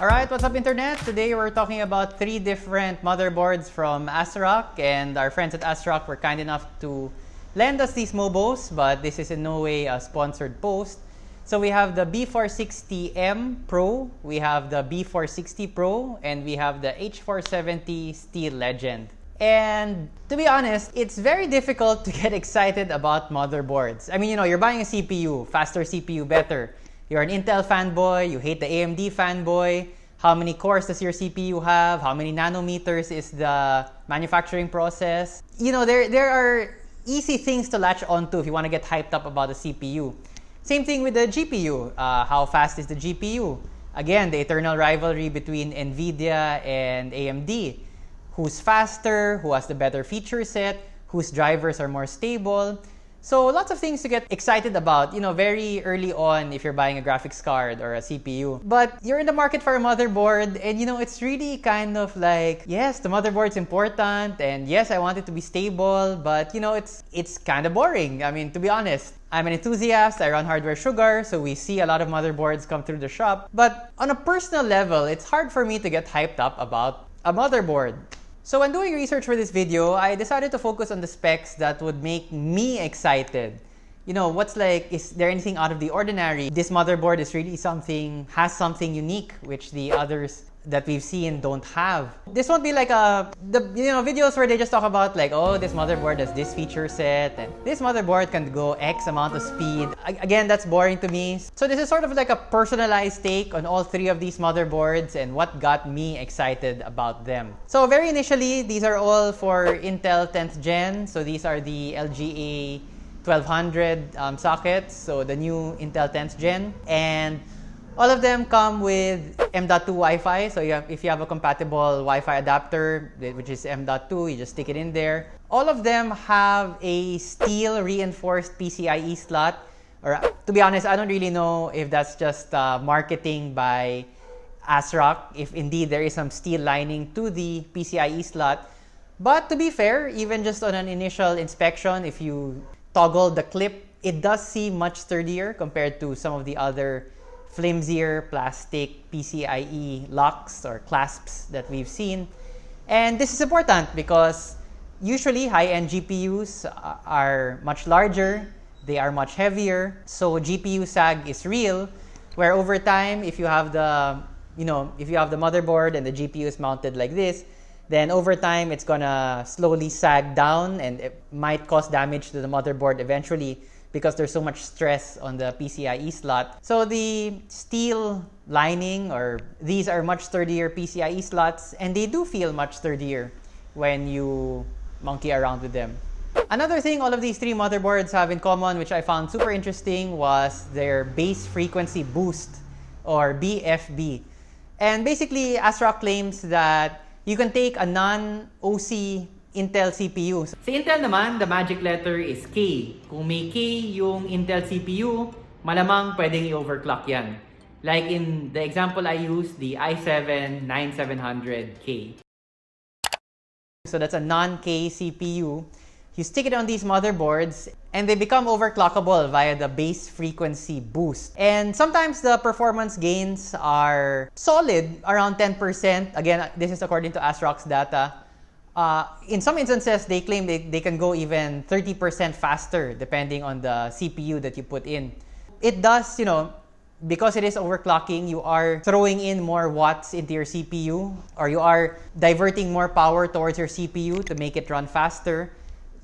Alright, what's up internet? Today we're talking about three different motherboards from ASRock and our friends at ASRock were kind enough to lend us these mobos but this is in no way a sponsored post. So we have the B460M Pro, we have the B460 Pro, and we have the H470 Steel Legend. And to be honest, it's very difficult to get excited about motherboards. I mean, you know, you're buying a CPU, faster CPU, better. You're an Intel fanboy, you hate the AMD fanboy. How many cores does your CPU have? How many nanometers is the manufacturing process? You know, there, there are easy things to latch onto if you want to get hyped up about the CPU. Same thing with the GPU. Uh, how fast is the GPU? Again, the eternal rivalry between NVIDIA and AMD. Who's faster? Who has the better feature set? Whose drivers are more stable? So lots of things to get excited about, you know, very early on if you're buying a graphics card or a CPU. But you're in the market for a motherboard and you know, it's really kind of like, yes, the motherboard's important and yes, I want it to be stable, but you know, it's it's kind of boring. I mean, to be honest, I'm an enthusiast, I run Hardware Sugar, so we see a lot of motherboards come through the shop. But on a personal level, it's hard for me to get hyped up about a motherboard. So when doing research for this video, I decided to focus on the specs that would make me excited. You know, what's like, is there anything out of the ordinary? This motherboard is really something, has something unique, which the others that we've seen don't have. This won't be like a, the you know, videos where they just talk about like, oh, this motherboard has this feature set, and this motherboard can go X amount of speed. Again, that's boring to me. So this is sort of like a personalized take on all three of these motherboards and what got me excited about them. So very initially, these are all for Intel 10th Gen. So these are the LGA 1200 um, sockets, so the new Intel 10th Gen. And all of them come with M.2 Wi-Fi. So you have, if you have a compatible Wi-Fi adapter, which is M.2, you just stick it in there. All of them have a steel reinforced PCIe slot. Or to be honest, I don't really know if that's just uh, marketing by ASRock, if indeed there is some steel lining to the PCIe slot. But to be fair, even just on an initial inspection, if you toggle the clip, it does seem much sturdier compared to some of the other flimsier plastic PCIe locks or clasps that we've seen. And this is important because usually high-end GPUs are much larger, they are much heavier, so GPU sag is real, where over time, if you have the, you know, if you have the motherboard and the GPU is mounted like this, then over time, it's gonna slowly sag down and it might cause damage to the motherboard eventually because there's so much stress on the PCIe slot. So the steel lining or these are much sturdier PCIe slots and they do feel much sturdier when you monkey around with them. Another thing all of these three motherboards have in common which I found super interesting was their base frequency boost or BFB. And basically ASRock claims that you can take a non-OC Intel CPU. Sa Intel naman, the magic letter is K. Kung may K yung Intel CPU, malamang pwedeng i-overclock yan. Like in the example I used, the i7-9700K. So that's a non-K CPU. You stick it on these motherboards and they become overclockable via the base frequency boost. And sometimes the performance gains are solid, around 10%. Again, this is according to ASRock's data. Uh, in some instances, they claim they, they can go even 30% faster depending on the CPU that you put in. It does, you know, because it is overclocking, you are throwing in more watts into your CPU or you are diverting more power towards your CPU to make it run faster.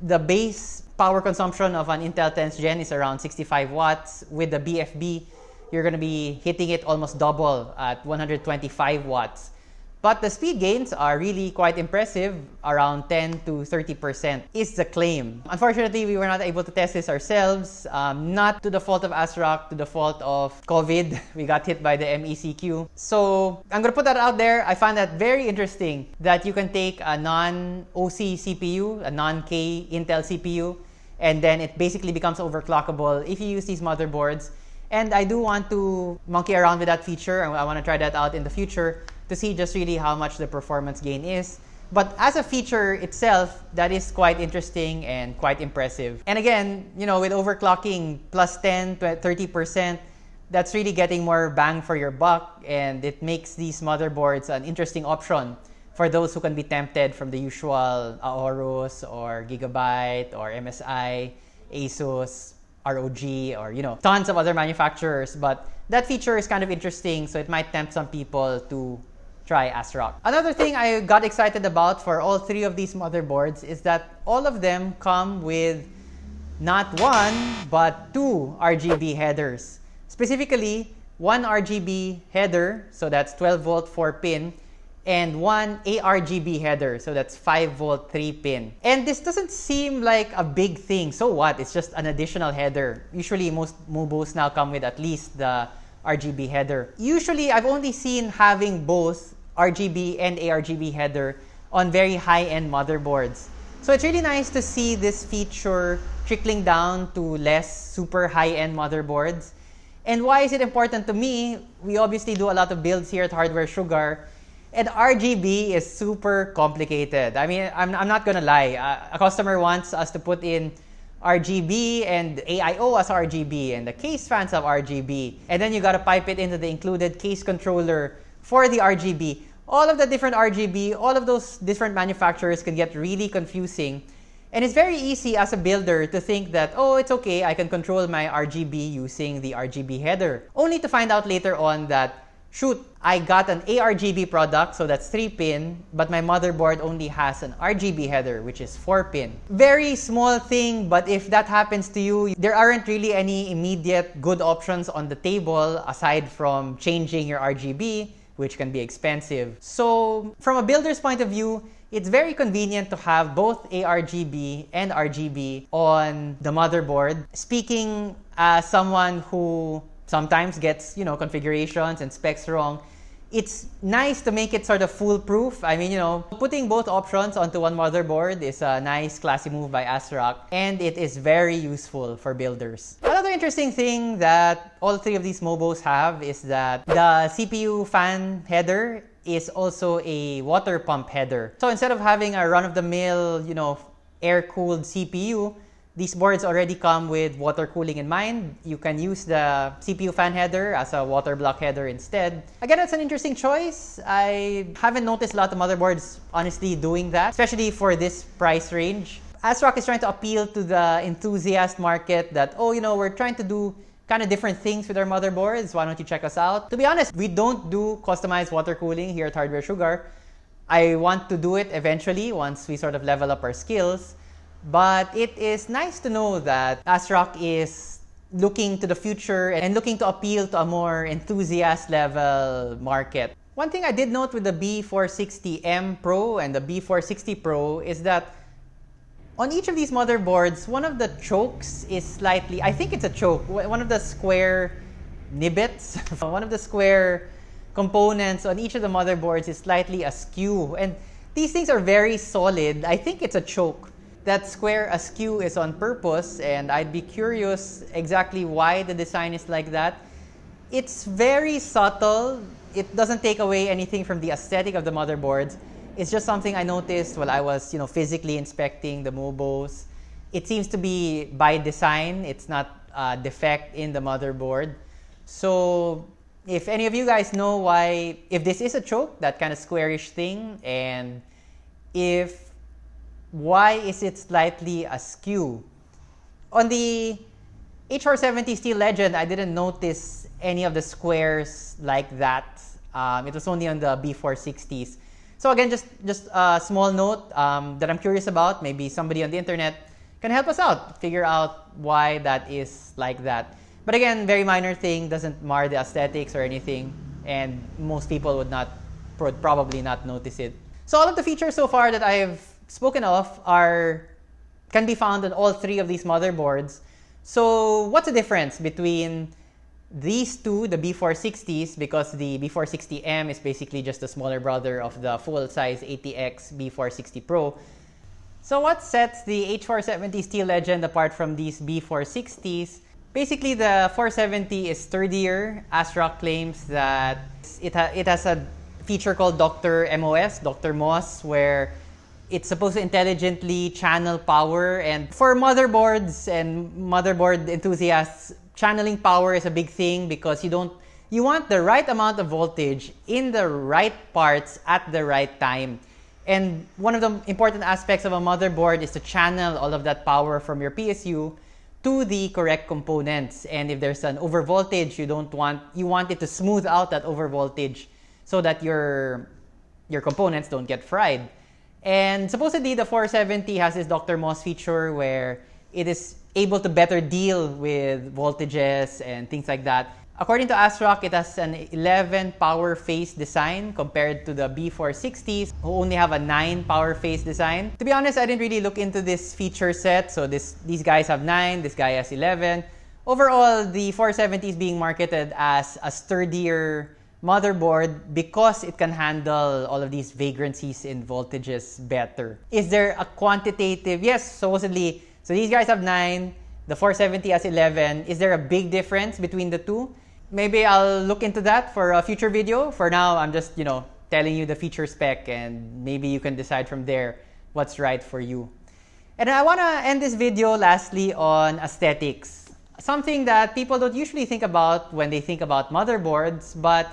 The base power consumption of an Intel 10th Gen is around 65 watts. With the BFB, you're going to be hitting it almost double at 125 watts. But the speed gains are really quite impressive, around 10 to 30% is the claim. Unfortunately, we were not able to test this ourselves, um, not to the fault of ASRock, to the fault of COVID. We got hit by the MECQ. So I'm gonna put that out there. I find that very interesting that you can take a non-OC CPU, a non-K Intel CPU, and then it basically becomes overclockable if you use these motherboards. And I do want to monkey around with that feature. I want to try that out in the future to see just really how much the performance gain is. But as a feature itself, that is quite interesting and quite impressive. And again, you know, with overclocking plus 10 to 30%, that's really getting more bang for your buck and it makes these motherboards an interesting option for those who can be tempted from the usual Aorus or Gigabyte or MSI, Asus, ROG or you know tons of other manufacturers but that feature is kind of interesting so it might tempt some people to try ASRock. Another thing I got excited about for all three of these motherboards is that all of them come with not one but two RGB headers. Specifically, one RGB header, so that's 12 volt 4 pin, and one ARGB header, so that's 5 volt 3 pin. And this doesn't seem like a big thing. So what? It's just an additional header. Usually most MOBOs now come with at least the RGB header. Usually I've only seen having both RGB and ARGB header on very high-end motherboards. So it's really nice to see this feature trickling down to less super high-end motherboards. And why is it important to me? We obviously do a lot of builds here at Hardware Sugar. And RGB is super complicated. I mean, I'm, I'm not gonna lie. Uh, a customer wants us to put in RGB and AIO as RGB and the case fans have RGB. And then you gotta pipe it into the included case controller for the RGB. All of the different RGB, all of those different manufacturers can get really confusing. And it's very easy as a builder to think that, oh, it's okay, I can control my RGB using the RGB header. Only to find out later on that, shoot, I got an ARGB product, so that's 3-pin, but my motherboard only has an RGB header, which is 4-pin. Very small thing, but if that happens to you, there aren't really any immediate good options on the table aside from changing your RGB, which can be expensive. So from a builder's point of view, it's very convenient to have both ARGB and RGB on the motherboard. Speaking as someone who sometimes gets, you know, configurations and specs wrong, it's nice to make it sort of foolproof. I mean, you know, putting both options onto one motherboard is a nice classy move by ASRock and it is very useful for builders. Another interesting thing that all three of these MOBOs have is that the CPU fan header is also a water pump header. So instead of having a run-of-the-mill, you know, air-cooled CPU, these boards already come with water cooling in mind. You can use the CPU fan header as a water block header instead. Again, it's an interesting choice. I haven't noticed a lot of motherboards honestly doing that, especially for this price range. ASRock is trying to appeal to the enthusiast market that, oh, you know, we're trying to do kind of different things with our motherboards. Why don't you check us out? To be honest, we don't do customized water cooling here at Hardware Sugar. I want to do it eventually once we sort of level up our skills. But it is nice to know that ASRock is looking to the future and looking to appeal to a more enthusiast level market. One thing I did note with the B460M Pro and the B460 Pro is that on each of these motherboards, one of the chokes is slightly, I think it's a choke, one of the square nibbets, one of the square components on each of the motherboards is slightly askew. And these things are very solid. I think it's a choke that square askew is on purpose and I'd be curious exactly why the design is like that. It's very subtle. It doesn't take away anything from the aesthetic of the motherboards. It's just something I noticed while I was, you know, physically inspecting the MOBOs. It seems to be by design. It's not a defect in the motherboard. So if any of you guys know why, if this is a choke, that kind of squarish thing, and if why is it slightly askew? On the H470 Steel Legend, I didn't notice any of the squares like that. Um, it was only on the B460s. So again, just, just a small note um, that I'm curious about. Maybe somebody on the internet can help us out, figure out why that is like that. But again, very minor thing, doesn't mar the aesthetics or anything. And most people would not, probably not notice it. So all of the features so far that I've spoken of are can be found on all three of these motherboards. So what's the difference between these two, the B460s, because the B460M is basically just a smaller brother of the full-size ATX B460 Pro. So what sets the H470 Steel Legend apart from these B460s? Basically, the 470 is sturdier. ASRock claims that it, ha it has a feature called Dr. MOS, Dr. MOS, where it's supposed to intelligently channel power and for motherboards and motherboard enthusiasts channeling power is a big thing because you don't you want the right amount of voltage in the right parts at the right time. And one of the important aspects of a motherboard is to channel all of that power from your PSU to the correct components. And if there's an overvoltage, you don't want you want it to smooth out that overvoltage so that your your components don't get fried. And supposedly the 470 has this Dr. MOS feature where it is able to better deal with voltages and things like that. According to ASRock, it has an 11 power phase design compared to the B460s who only have a 9 power phase design. To be honest, I didn't really look into this feature set. So this, these guys have 9, this guy has 11. Overall, the 470 is being marketed as a sturdier motherboard because it can handle all of these vagrancies in voltages better. Is there a quantitative? Yes, supposedly. So these guys have 9, the 470 has 11. Is there a big difference between the two? maybe I'll look into that for a future video. For now, I'm just, you know, telling you the feature spec and maybe you can decide from there what's right for you. And I want to end this video lastly on aesthetics. Something that people don't usually think about when they think about motherboards, but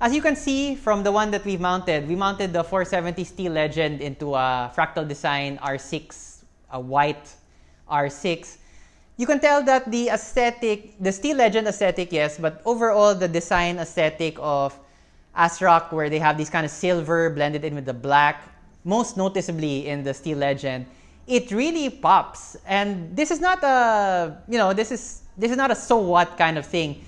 as you can see from the one that we've mounted, we mounted the 470 Steel Legend into a fractal design R6, a white R6 you can tell that the aesthetic, the Steel Legend aesthetic, yes, but overall the design aesthetic of ASRock, where they have these kind of silver blended in with the black, most noticeably in the Steel Legend, it really pops. And this is not a, you know, this is this is not a so what kind of thing.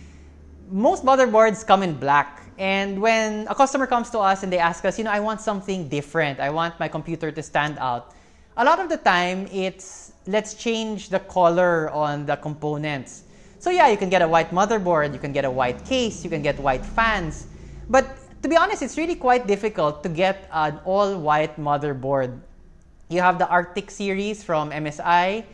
Most motherboards come in black. And when a customer comes to us and they ask us, you know, I want something different. I want my computer to stand out. A lot of the time, it's let's change the color on the components. So yeah, you can get a white motherboard, you can get a white case, you can get white fans. But to be honest, it's really quite difficult to get an all-white motherboard. You have the Arctic series from MSI.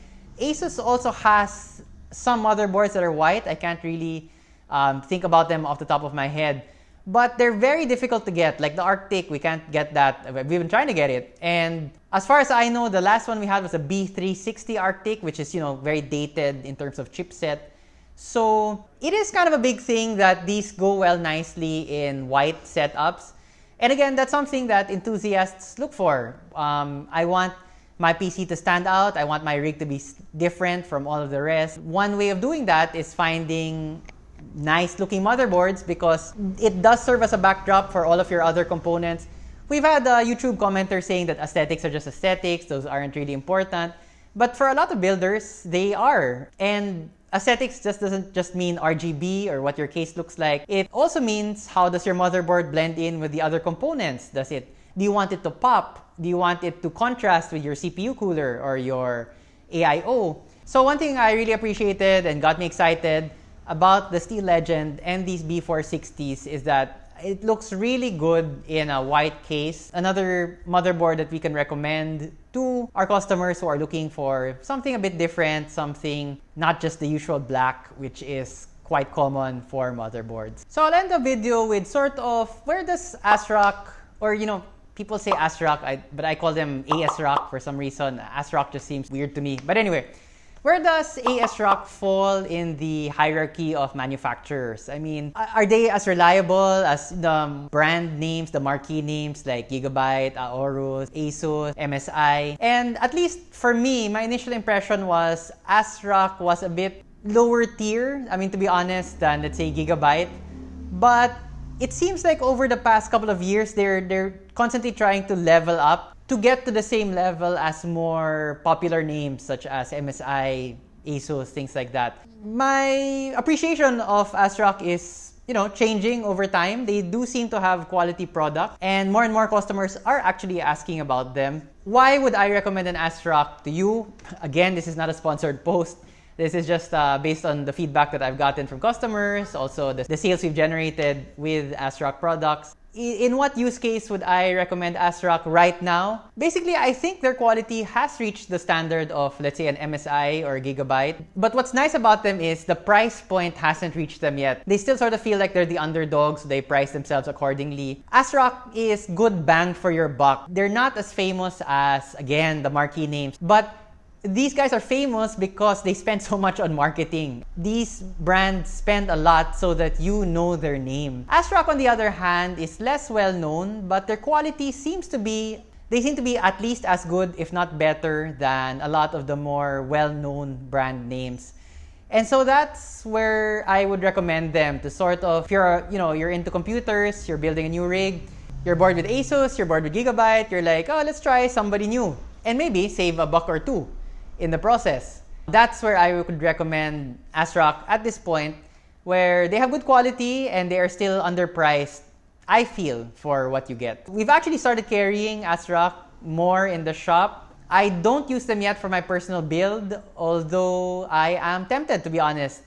Asus also has some motherboards that are white. I can't really um, think about them off the top of my head but they're very difficult to get. Like the Arctic, we can't get that. We've been trying to get it. And as far as I know, the last one we had was a B360 Arctic, which is, you know, very dated in terms of chipset. So it is kind of a big thing that these go well nicely in white setups. And again, that's something that enthusiasts look for. Um, I want my PC to stand out. I want my rig to be different from all of the rest. One way of doing that is finding nice looking motherboards because it does serve as a backdrop for all of your other components. We've had a YouTube commenter saying that aesthetics are just aesthetics, those aren't really important. But for a lot of builders, they are. And aesthetics just doesn't just mean RGB or what your case looks like. It also means how does your motherboard blend in with the other components? Does it do you want it to pop? Do you want it to contrast with your CPU cooler or your AIO? So one thing I really appreciated and got me excited about the Steel Legend and these B460s is that it looks really good in a white case. Another motherboard that we can recommend to our customers who are looking for something a bit different, something not just the usual black, which is quite common for motherboards. So I'll end the video with sort of where does ASRock, or you know, people say ASRock, I, but I call them ASRock for some reason. ASRock just seems weird to me. But anyway, where does ASRock fall in the hierarchy of manufacturers? I mean, are they as reliable as the brand names, the marquee names like Gigabyte, Aorus, Asus, MSI? And at least for me, my initial impression was ASRock was a bit lower tier, I mean, to be honest, than let's say Gigabyte. But it seems like over the past couple of years, they're, they're constantly trying to level up to get to the same level as more popular names such as MSI, ASUS, things like that. My appreciation of ASRock is you know, changing over time. They do seem to have quality product and more and more customers are actually asking about them. Why would I recommend an ASRock to you? Again, this is not a sponsored post. This is just uh, based on the feedback that I've gotten from customers, also the, the sales we've generated with ASRock products in what use case would I recommend ASRock right now? Basically, I think their quality has reached the standard of, let's say, an MSI or Gigabyte. But what's nice about them is the price point hasn't reached them yet. They still sort of feel like they're the underdogs, so they price themselves accordingly. ASRock is good bang for your buck. They're not as famous as, again, the marquee names, but these guys are famous because they spend so much on marketing. These brands spend a lot so that you know their name. ASRock, on the other hand, is less well known, but their quality seems to be they seem to be at least as good, if not better, than a lot of the more well-known brand names. And so that's where I would recommend them to sort of, if you're, you know, you're into computers, you're building a new rig, you're bored with Asus, you're bored with Gigabyte, you're like, oh, let's try somebody new. And maybe save a buck or two in the process. That's where I would recommend ASRock at this point, where they have good quality and they are still underpriced, I feel, for what you get. We've actually started carrying ASRock more in the shop. I don't use them yet for my personal build, although I am tempted, to be honest,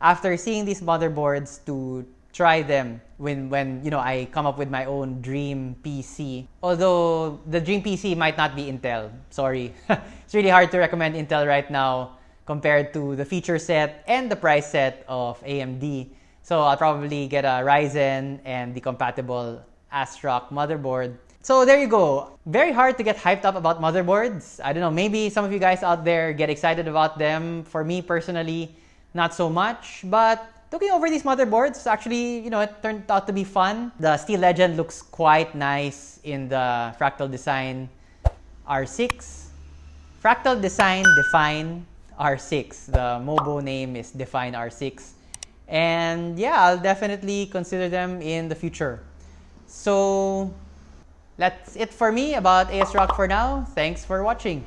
after seeing these motherboards to try them when when you know I come up with my own dream PC. Although the dream PC might not be Intel. Sorry. it's really hard to recommend Intel right now compared to the feature set and the price set of AMD. So I'll probably get a Ryzen and the compatible ASRock motherboard. So there you go. Very hard to get hyped up about motherboards. I don't know, maybe some of you guys out there get excited about them. For me personally, not so much, but looking over these motherboards, actually, you know, it turned out to be fun. The Steel Legend looks quite nice in the Fractal Design R6. Fractal Design Define R6. The MOBO name is Define R6. And yeah, I'll definitely consider them in the future. So that's it for me about ASRock for now. Thanks for watching.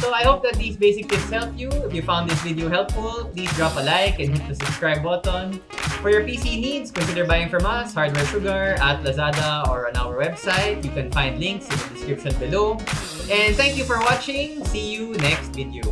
So I hope that these basic tips help you. If you found this video helpful, please drop a like and hit the subscribe button. For your PC needs, consider buying from us, Hardware Sugar, at Lazada or on our website. You can find links in the description below. And thank you for watching. See you next video.